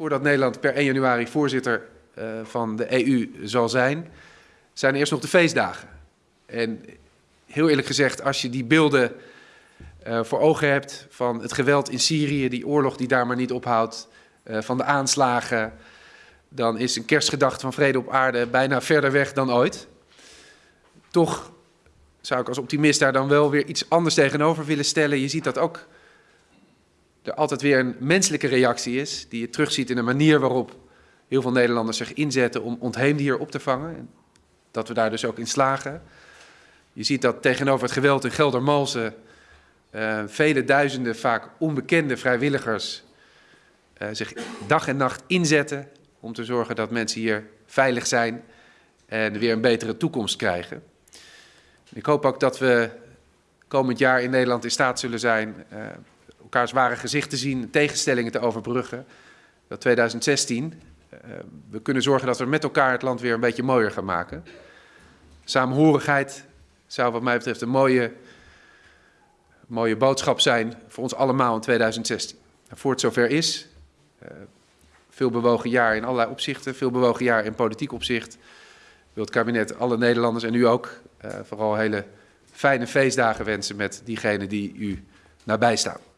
voordat Nederland per 1 januari voorzitter uh, van de EU zal zijn, zijn eerst nog de feestdagen. En heel eerlijk gezegd, als je die beelden uh, voor ogen hebt van het geweld in Syrië, die oorlog die daar maar niet ophoudt, uh, van de aanslagen, dan is een kerstgedachte van vrede op aarde bijna verder weg dan ooit. Toch zou ik als optimist daar dan wel weer iets anders tegenover willen stellen. Je ziet dat ook er altijd weer een menselijke reactie is, die je terugziet in de manier waarop heel veel Nederlanders zich inzetten om ontheemden hier op te vangen. En dat we daar dus ook in slagen. Je ziet dat tegenover het geweld in Geldermalsen uh, vele duizenden vaak onbekende vrijwilligers uh, zich dag en nacht inzetten om te zorgen dat mensen hier veilig zijn en weer een betere toekomst krijgen. Ik hoop ook dat we komend jaar in Nederland in staat zullen zijn uh, elkaars ware gezicht te zien, tegenstellingen te overbruggen. Dat 2016 uh, we kunnen zorgen dat we met elkaar het land weer een beetje mooier gaan maken. Samenhorigheid zou wat mij betreft een mooie, mooie boodschap zijn voor ons allemaal in 2016. En voor het zover is, uh, veel bewogen jaar in allerlei opzichten, veel bewogen jaar in politiek opzicht, wil het kabinet alle Nederlanders en u ook uh, vooral hele fijne feestdagen wensen met diegenen die u nabij staan.